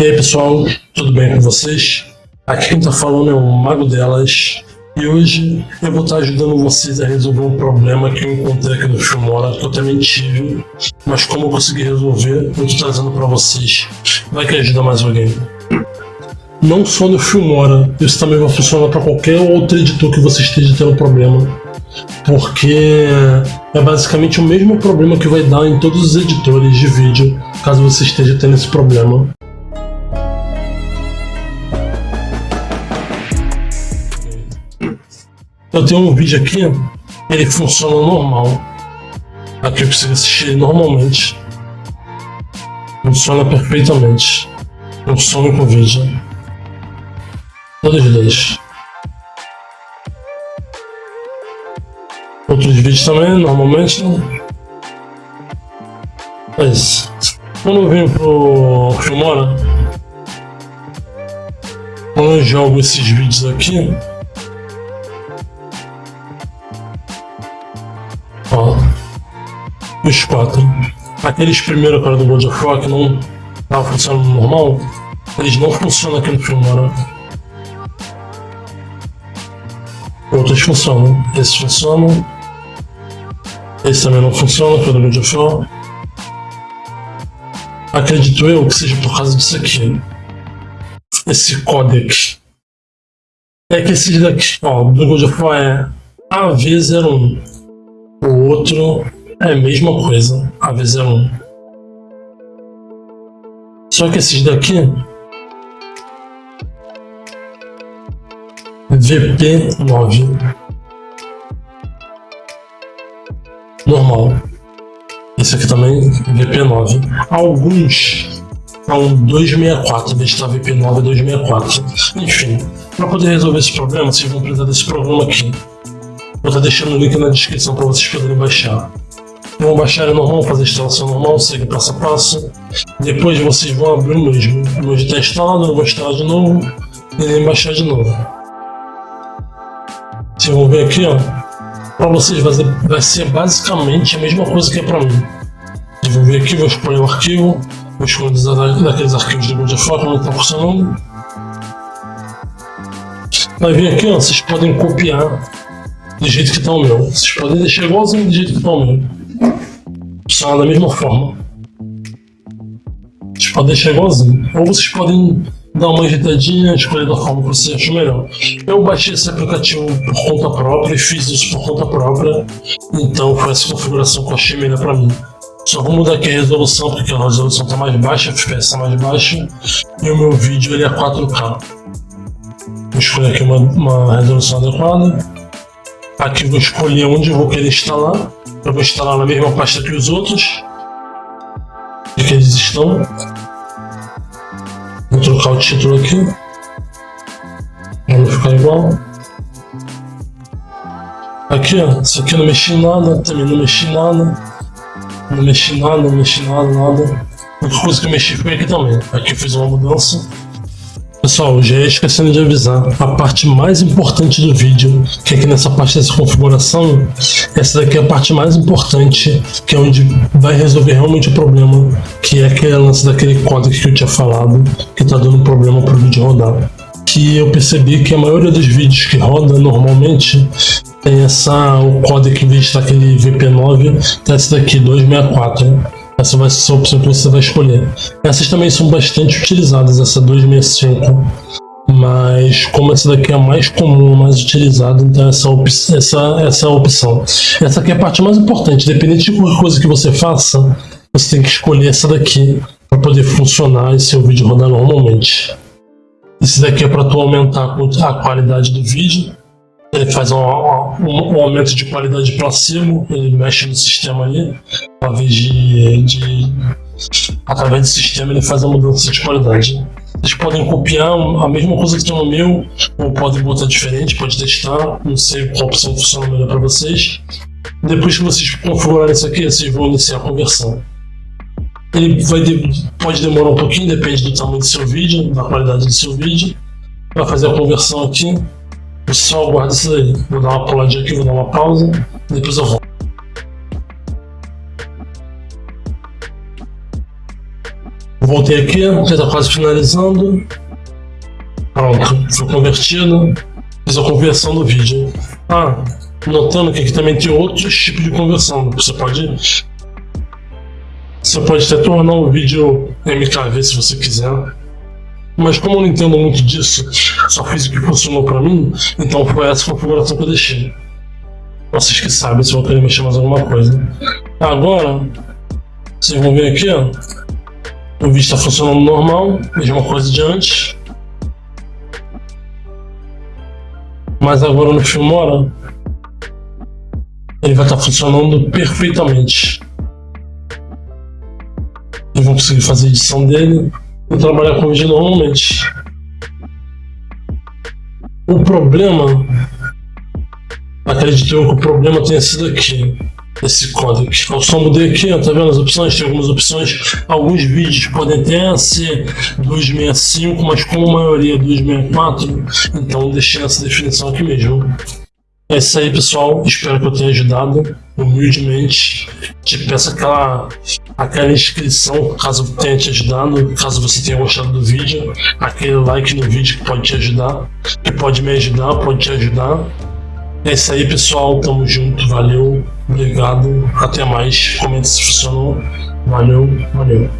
E aí pessoal, tudo bem com vocês? Aqui quem tá falando é o Mago Delas e hoje eu vou estar ajudando vocês a resolver um problema que eu encontrei aqui no Filmora, que eu também tive, mas como eu consegui resolver, eu tô trazendo para vocês. Vai que ajuda mais alguém. Não só no Filmora, isso também vai funcionar para qualquer outro editor que você esteja tendo problema porque é basicamente o mesmo problema que vai dar em todos os editores de vídeo, caso você esteja tendo esse problema. Eu tenho um vídeo aqui, ele funciona normal. Aqui eu consigo assistir normalmente. Funciona perfeitamente. Funciona com vídeo. Todos os dois. Outros vídeos também, normalmente. Mas, quando eu vim pro Filmora, quando eu jogo esses vídeos aqui, os quatro, aqueles primeiros cara do God of War que não tava funcionando normal, eles não funcionam aqui no Filmora. Outros funcionam, esses funcionam, esse também não funciona pelo God of War. Acredito eu que seja por causa disso aqui. Esse codec. É que esse daqui, ó, do God of War é AV01. O outro é a mesma coisa, AV01. Só que esses daqui VP9 normal. Esse aqui também, VP9. Alguns são 264, em vez de estar VP9 é 264. Enfim, para poder resolver esse problema, vocês vão precisar desse programa aqui. Vou estar deixando o link na descrição para vocês poderem baixar. Vão baixar normal, fazer a instalação normal, segue passo a passo. Depois vocês vão abrir o mesmo. O está instalado, eu vou instalar de novo e nem baixar de novo. Vocês vão ver aqui, ó, para vocês vai ser, vai ser basicamente a mesma coisa que é para mim. Eu vou vir aqui, vou escolher o arquivo, vou escolher daqueles arquivos Google Foto, como está funcionando. Vai vir aqui, ó, vocês podem copiar do jeito que está o meu. Vocês podem deixar igualzinho do jeito que está o meu. Funciona da mesma forma. Vocês podem deixar igualzinho. Ou vocês podem dar uma ajeitadinha, escolher da forma que você acha melhor. Eu baixei esse aplicativo por conta própria e fiz isso por conta própria, então foi essa configuração que eu achei melhor para mim. Só vou mudar aqui a resolução, porque a resolução está mais baixa, a FPS está mais baixa, e o meu vídeo ele é 4K. Vou escolher aqui uma, uma resolução adequada. Aqui vou escolher onde eu vou querer instalar. Eu vou instalar na mesma pasta que os outros, que eles estão. Vou trocar o título aqui. Para não ficar igual. Aqui, ó. Isso aqui eu não mexi em nada. Também não mexi em nada. Não mexi em nada, não mexi em nada, nada. A única coisa que eu mexi foi aqui também. Aqui eu fiz uma mudança. Pessoal, já ia esquecendo de avisar, a parte mais importante do vídeo, que é aqui nessa parte dessa configuração, essa daqui é a parte mais importante, que é onde vai resolver realmente o problema, que é aquele lance daquele código que eu tinha falado, que está dando problema para o vídeo rodar. Que eu percebi que a maioria dos vídeos que roda normalmente tem essa, o código em vez de estar aquele VP9, tá esse daqui, 264. Essa vai ser a opção que você vai escolher. Essas também são bastante utilizadas, essa 265. Mas como essa daqui é a mais comum, mais utilizada, então essa, op essa, essa é a opção. Essa aqui é a parte mais importante. Dependente de qualquer coisa que você faça, você tem que escolher essa daqui para poder funcionar e seu vídeo rodar normalmente. Esse daqui é para tu aumentar a qualidade do vídeo ele faz um, um, um, aumento de qualidade para cima, ele mexe no sistema ali, através de, de, através do sistema ele faz a mudança de qualidade. Vocês podem copiar a mesma coisa que tem no meu, ou podem botar diferente, pode testar, não sei qual opção funciona melhor para vocês. Depois que vocês configurarem isso aqui, vocês vão iniciar a conversão. Ele vai de, pode demorar um pouquinho, depende do tamanho do seu vídeo, da qualidade do seu vídeo. Vai fazer a conversão aqui. Pessoal, aguarda isso aí. Vou dar uma puladinha aqui, vou dar uma pausa, depois eu volto. voltei aqui, já tá quase finalizando. Pronto, foi convertido. Fiz a conversão do vídeo. Ah, notando que aqui também tem outros tipos de conversão. Você pode. Você pode até tornar o vídeo MKV se você quiser. Mas como eu não entendo muito disso, só fiz o que funcionou pra mim, então foi essa configuração que eu deixei. Vocês que sabem se vão querer mexer mais alguma coisa. Agora, vocês vão ver aqui, ó. O vídeo está funcionando normal, mesma coisa de antes. Mas agora no Filmora, ele vai estar tá funcionando perfeitamente. Vocês vão conseguir fazer a edição dele e trabalhar com vídeo normalmente. O problema, acredito eu que o problema tenha sido aqui esse código. Eu só mudei aqui, tá vendo as opções? Tem algumas opções. Alguns vídeos podem até ser 265, mas como a maioria é 264, então deixei essa definição aqui mesmo. É isso aí, pessoal. Espero que eu tenha ajudado humildemente. Te peço aquela, aquela inscrição, caso tenha te ajudado, caso você tenha gostado do vídeo. Aquele like no vídeo que pode te ajudar, que pode me ajudar, pode te ajudar. É isso aí, pessoal. Tamo junto. Valeu. Obrigado. Até mais. Comente se funcionou. Valeu. Valeu.